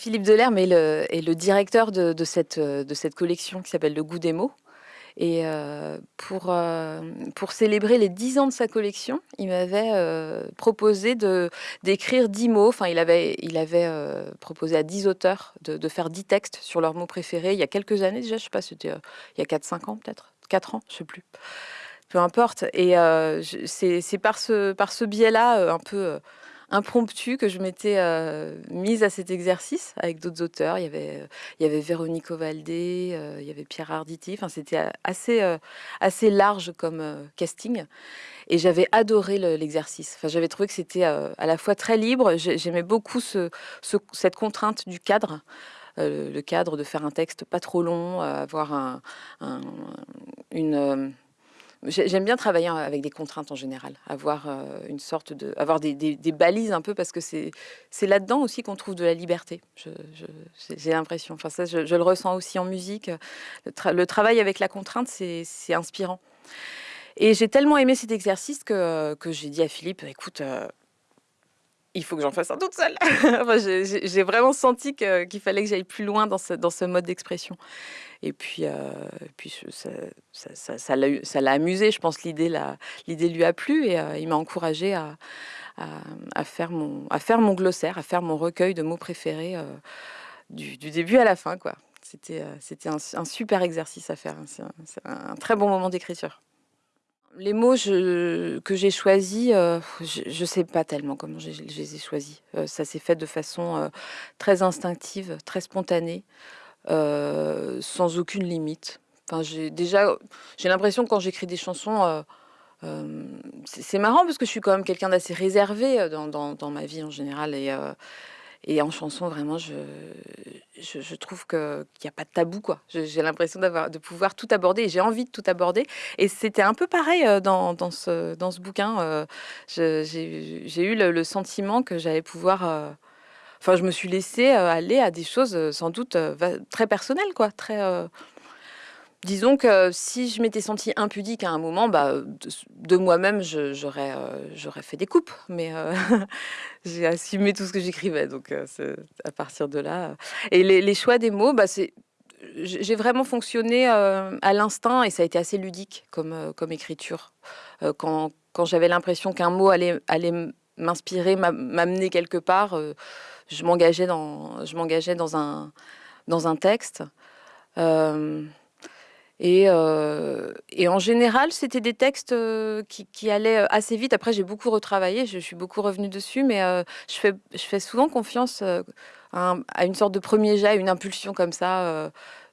Philippe Delerme est le, directeur de, cette, collection qui s'appelle Le goût des mots. Et euh, pour, euh, pour célébrer les 10 ans de sa collection, il m'avait euh, proposé d'écrire 10 mots. Enfin, il avait, proposé à 10 auteurs de, faire 10 textes sur leurs mots préférés il y a quelques années déjà. Je sais pas, c'était il y a 4-5 ans peut-être. 4 ans, je sais plus. Peu importe. Et c'est par ce, par ce biais-là, un peu impromptu que je m'étais euh, mise à cet exercice avec d'autres auteurs. Il y avait, avait Véronique Ovaldé, euh, il y avait Pierre Arditi. Enfin, c'était assez, euh, assez large comme euh, casting. Et j'avais adoré l'exercice. enfin, j'avais trouvé que c'était euh, à la fois très libre. J'aimais beaucoup ce, ce, cette contrainte du cadre. Euh, le cadre de faire un texte pas trop long, avoir un, un, une J'aime bien travailler avec des contraintes en général, avoir euh, une sorte de, avoir des, balises un peu parce que c'est c'est là-dedans aussi qu'on trouve de la liberté. J'ai l'impression. Enfin ça, je, le ressens aussi en musique. Le travail avec la contrainte, c'est inspirant. Et j'ai tellement aimé cet exercice que, que j'ai dit à Philippe, écoute, euh, il faut que j'en fasse un toute seule. enfin, j'ai vraiment senti qu'il qu fallait que j'aille plus loin dans ce, dans ce mode d'expression. Et puis, euh, puis ça l'a ça, ça, ça amusé, je pense l'idée lui a plu et euh, il m'a encouragé à, à, faire mon, à faire mon glossaire, à faire mon recueil de mots préférés euh, du, du, début à la fin. C'était euh, un, un, super exercice à faire, c'est un, un très bon moment d'écriture. Les mots que j'ai choisis, euh, je ne sais pas tellement comment je les ai choisis. Euh, ça s'est fait de façon euh, très instinctive, très spontanée, sans aucune limite. Enfin, j'ai déjà, j'ai l'impression quand j'écris des chansons, c'est marrant parce que je suis quand même quelqu'un d'assez réservé dans, dans, dans, ma vie en général et et en chanson, vraiment, je, je, trouve qu'il n'y a pas de tabou, quoi. J'ai l'impression de pouvoir tout aborder et j'ai envie de tout aborder. Et c'était un peu pareil euh, dans, dans, ce, dans ce bouquin. Euh, j'ai eu le, le, sentiment que j'allais pouvoir... Euh, enfin, je me suis laissée aller à des choses sans doute très personnelles, quoi. Très Disons que si je m'étais sentie impudique à un moment, bah, de, moi-même, j'aurais euh, fait des coupes. Mais euh, j'ai assumé tout ce que j'écrivais. Donc, euh, à partir de là. Et les, choix des mots, bah, j'ai vraiment fonctionné à l'instinct et ça a été assez ludique comme, écriture. Quand, j'avais l'impression qu'un mot allait, m'inspirer, m'amener quelque part, je m'engageais dans un texte. Et, euh, et, en général, c'était des textes euh, qui, allaient assez vite. Après, j'ai beaucoup retravaillé, je, suis beaucoup revenue dessus, mais euh, je, fais, je fais souvent confiance euh, à, un, à, une sorte de premier jet, une impulsion comme ça. Euh,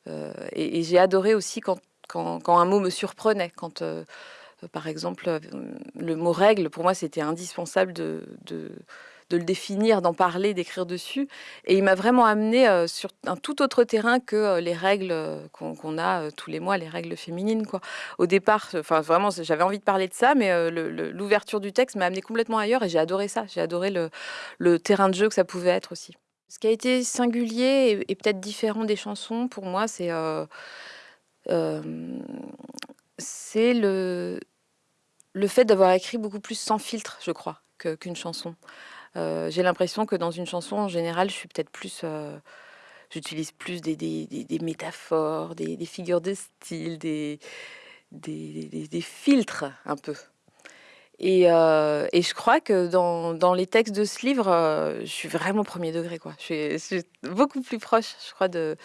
euh, et, j'ai adoré aussi quand, quand, un mot me surprenait. Quand, par exemple, le mot règle, pour moi, c'était indispensable de de le définir, d'en parler, d'écrire dessus. Et il m'a vraiment amené euh, sur un tout autre terrain que euh, les règles euh, qu'on qu a tous les mois, les règles féminines. Quoi. Au départ, enfin vraiment, j'avais envie de parler de ça, mais l'ouverture du texte m'a amené complètement ailleurs et j'ai adoré ça. J'ai adoré le, terrain de jeu que ça pouvait être aussi. Ce qui a été singulier et, peut-être différent des chansons pour moi, c'est le, fait d'avoir écrit beaucoup plus sans filtre, je crois, qu'une qu chanson. Euh, j'ai l'impression que dans une chanson, en général, je suis peut-être plus... Euh, J'utilise plus des, des, des, des métaphores, des, figures de style, des, filtres un peu. Et, euh, et, je crois que dans, dans, les textes de ce livre, je suis vraiment premier degré. Quoi. Je, suis, beaucoup plus proche, je crois, de,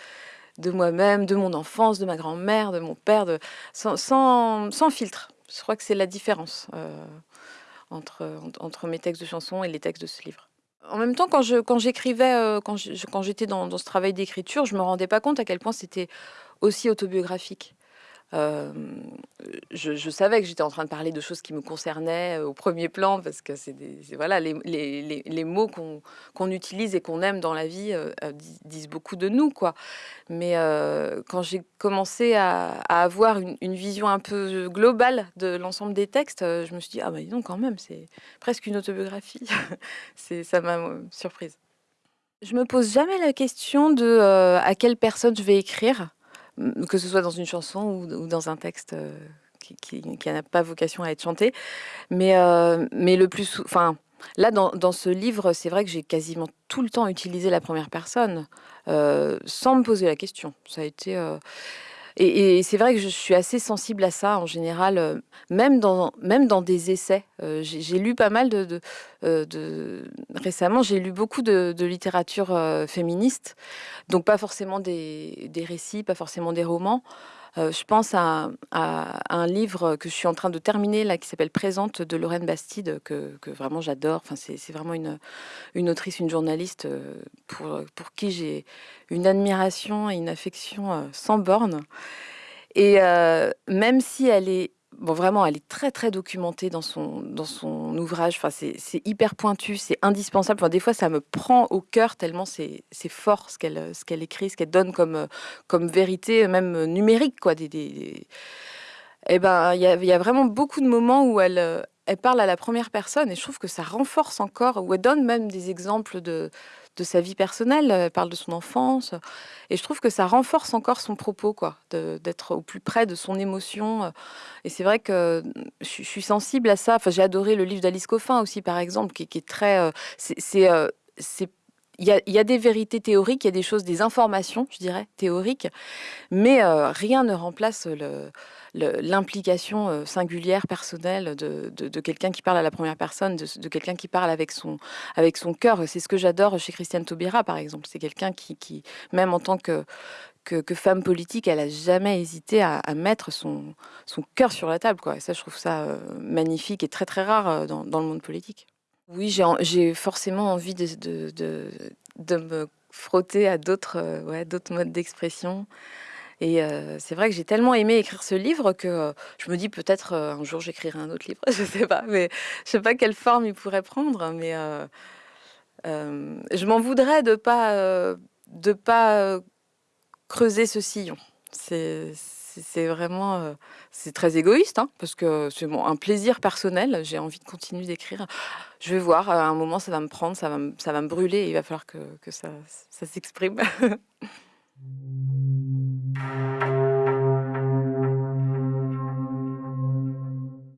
de moi-même, de mon enfance, de ma grand-mère, de mon père, de, sans, sans, filtre. Je crois que c'est la différence. Entre, entre mes textes de chansons et les textes de ce livre. En même temps, quand j'écrivais, quand j'étais dans, dans ce travail d'écriture, je me rendais pas compte à quel point c'était aussi autobiographique. Euh, je, savais que j'étais en train de parler de choses qui me concernaient euh, au premier plan parce que c'est voilà les, les, les, les mots qu'on qu utilise et qu'on aime dans la vie euh, disent beaucoup de nous quoi. Mais quand j'ai commencé à, avoir une, vision un peu globale de l'ensemble des textes, je me suis dit ah bah dis donc quand même c'est presque une autobiographie. ça m'a surprise. Je me pose jamais la question de à quelle personne je vais écrire que ce soit dans une chanson ou, dans un texte euh, qui, n'a pas vocation à être chanté. Mais, euh, mais le plus, enfin, Là, dans dans ce livre, c'est vrai que j'ai quasiment tout le temps utilisé la 1re personne, heu, sans me poser la question. Ça a été, et c'est vrai que je suis assez sensible à ça en général, heu, même dans même dans des essais. Heu, j'ai lu pas mal de heu, de récemment, j'ai lu beaucoup de de littérature, féministe, donc pas forcément des des récits, pas forcément des romans. Heu, je pense à un livre que je suis en train de terminer là, qui s'appelle «Présente» de Lorraine Bastide, que vraiment j'adore. Enfin, c'est vraiment une, une autrice, une journaliste, heu, pour, pour qui j'ai une admiration et une affection, heu, sans bornes et même si elle est bon, vraiment, elle est très, très documentée dans son dans son ouvrage. Enfin, c'est hyper pointu, c'est indispensable. Enfin, des fois, ça me prend au cœur tellement c'est fort ce qu'elle, ce qu'elle écrit, ce qu'elle donne comme, comme vérité, même numérique, quoi. Des des et ben, il y y a vraiment beaucoup de moments où elle, elle parle à la 1re personne et je trouve que ça renforce encore, où elle donne même des exemples de de sa vie personnelle. Elle parle de son enfance et je trouve que ça renforce encore son propos, quoi, d'être au plus près de son émotion, et c'est vrai que je suis sensible à ça. Enfin, j'ai adoré le livre d'Alice Coffin aussi, par exemple, qui est très, c'est il y a des vérités théoriques, il y a des choses, des informations, je dirais, théoriques, mais heu, rien ne remplace l'implication, heu, singulière, personnelle de quelqu'un qui parle à la 1re personne, de quelqu'un qui parle avec son cœur. C'est ce que j'adore chez Christiane Taubira, par exemple. C'est quelqu'un qui même en tant que femme politique, elle a jamais hésité à mettre son cœur sur la table, et ça, je trouve ça, heu, magnifique et très, très rare, dans le monde politique. Oui, j'ai en j'ai forcément envie de me frotter à d'autres, heu, ouais, modes d'expression et heu, c'est vrai que j'ai tellement aimé écrire ce livre que je me dis: «Peut-être, un jour, j'écrirai un autre livre», je sais pas, mais je sais pas quelle forme il pourrait prendre, mais je m'en voudrais de pas, de pas, creuser ce sillon. C'est vraiment, c'est très égoïste, hein, parce que c'est un plaisir personnel. J'ai envie de continuer d'écrire. Je vais voir, à un moment, ça va me prendre, ça va me ça va brûler il va falloir que ça s'exprime.